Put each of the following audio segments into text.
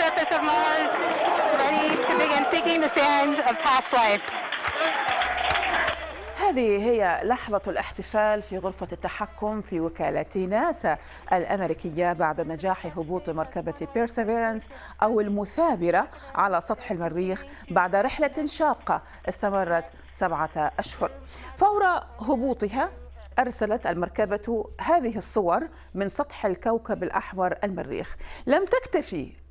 surface of Mars, ready to begin seeking the signs of past life. هذه هي لحظة الاحتفال في غرفة التحكم في وكالة ناسا الأمريكية بعد نجاح هبوط مركبة بيرسيفيرنس أو المثابرة على سطح المريخ بعد رحلة شاقة استمرت سبعة أشهر فور هبوطها أرسلت المركبة هذه الصور من سطح الكوكب الأحمر المريخ لم تكتفي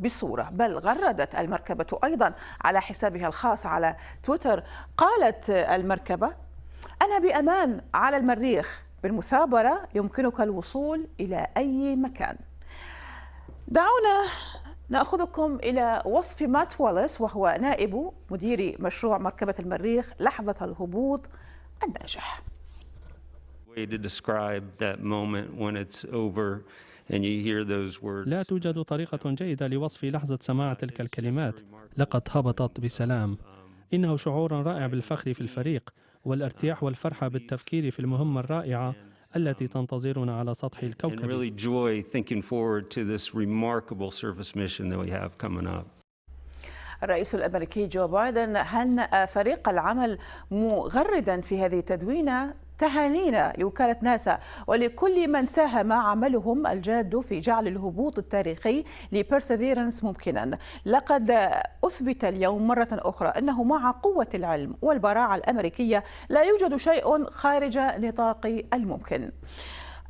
بصورة بل غردت المركبة أيضا على حسابها الخاص على تويتر. قالت المركبة أنا بأمان على المريخ. بالمثابرة يمكنك الوصول إلى أي مكان. دعونا نأخذكم إلى وصف مات واليس وهو نائب مدير مشروع مركبة المريخ لحظة الهبوط الناجح. Way to describe that moment when it's over. لا توجد طريقة جيدة لوصف لحظة سماع تلك الكلمات. لقد هبطت بسلام. إنه شعور رائع بالفخر في الفريق والارتياح والفرحة بالتفكير في المهمة الرائعة التي تنتظرنا على سطح And الكوكب. really joy thinking forward to this remarkable surface mission that we have coming up. الرئيس الأمريكي جو بايدن هنأ فريق العمل مغردا في هذه التدوينة؟ تهانينا لوكالة ناسا ولكل من ساهم عملهم الجاد في جعل الهبوط التاريخي لبيرسيفيرنس ممكنا. لقد أثبت اليوم مرة أخرى أنه مع قوة العلم والبراعة الأمريكية لا يوجد شيء خارج نطاق الممكن.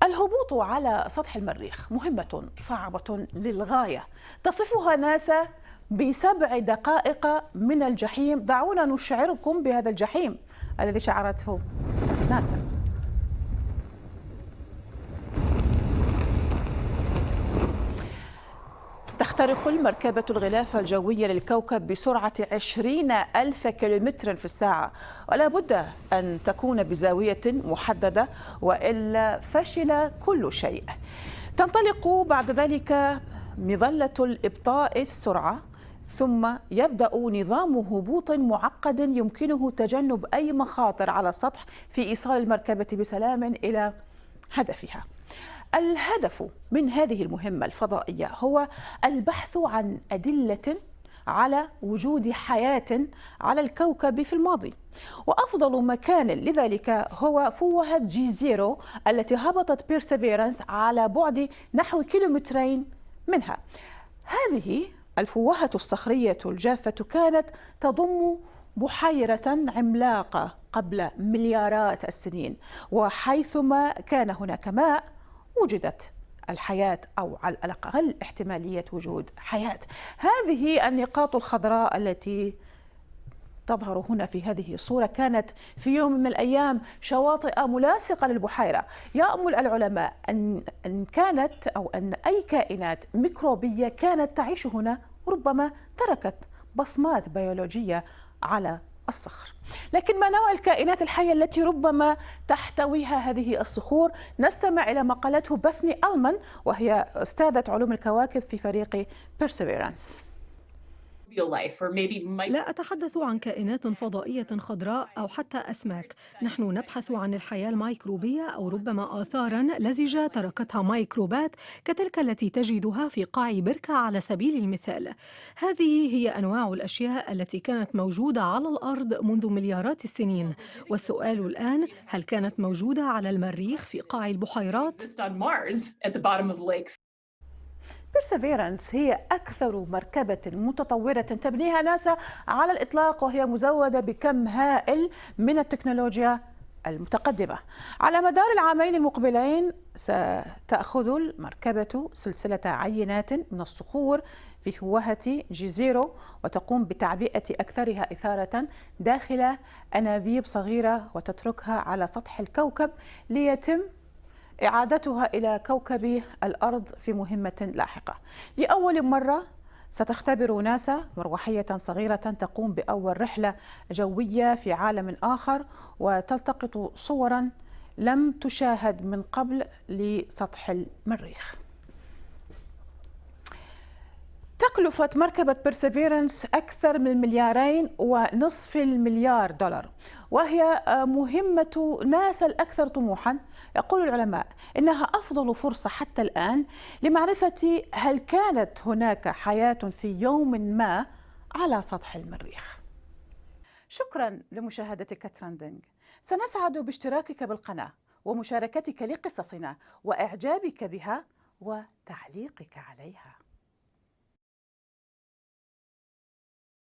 الهبوط على سطح المريخ مهمة صعبة للغاية. تصفها ناسا بسبع دقائق من الجحيم. دعونا نشعركم بهذا الجحيم الذي شعرته ناسا. تخترق المركبة الغلاف الجوي للكوكب بسرعة 20 ألف كيلومتر في الساعة. ولا بد أن تكون بزاوية محددة وإلا فشل كل شيء. تنطلق بعد ذلك مظلة لإبطاء السرعة. ثم يبدأ نظام هبوط معقد يمكنه تجنب أي مخاطر على السطح في إيصال المركبة بسلام إلى هدفها. الهدف من هذه المهمة الفضائية هو البحث عن أدلة على وجود حياة على الكوكب في الماضي. وأفضل مكان لذلك هو فوهة جيزيرو التي هبطت بيرسيفيرنس على بعد نحو كيلومترين منها. هذه الفوهة الصخرية الجافة كانت تضم بحيرة عملاقة قبل مليارات السنين وحيثما كان هناك ماء وجدت الحياة أو على الأقل احتمالية وجود حياة. هذه النقاط الخضراء التي تظهر هنا في هذه الصورة. كانت في يوم من الأيام شواطئ ملاصقة للبحيرة. يأمل العلماء أن كانت أو أن أي كائنات ميكروبية كانت تعيش هنا ربما تركت بصمات بيولوجية على الصخر. لكن ما نوع الكائنات الحية التي ربما تحتويها هذه الصخور؟ نستمع إلى ما قالته بثني ألمان وهي أستاذة علوم الكواكب في فريق لا أتحدث عن كائنات فضائية خضراء أو حتى أسماك. نحن نبحث عن الحياة الميكروبية أو ربما آثارا لزجة تركتها ميكروبات كتلك التي تجدها في قاع بركة على سبيل المثال. هذه هي أنواع الأشياء التي كانت موجودة على الأرض منذ مليارات السنين. والسؤال الآن هل كانت موجودة على المريخ في قاع البحيرات؟ بيرسيفيرنس هي أكثر مركبة متطورة تبنيها ناسا على الإطلاق وهي مزودة بكم هائل من التكنولوجيا المتقدمة. على مدار العامين المقبلين ستأخذ المركبة سلسلة عينات من الصخور في فوهة جيزيرو وتقوم بتعبئة أكثرها إثارة داخل أنابيب صغيرة وتتركها على سطح الكوكب ليتم إعادتها إلى كوكب الأرض في مهمة لاحقة. لأول مرة ستختبر ناسا مروحية صغيرة تقوم بأول رحلة جوية في عالم آخر وتلتقط صورا لم تشاهد من قبل لسطح المريخ. تكلفة مركبة بيرسيفيرنس أكثر من مليارين ونصف المليار دولار وهي مهمة ناسا الأكثر طموحا. يقول العلماء إنها أفضل فرصة حتى الآن لمعرفة هل كانت هناك حياة في يوم ما على سطح المريخ. شكرا لمشاهدتك ترندنج سنسعد باشتراكك بالقناة ومشاركتك لقصصنا وإعجابك بها وتعليقك عليها.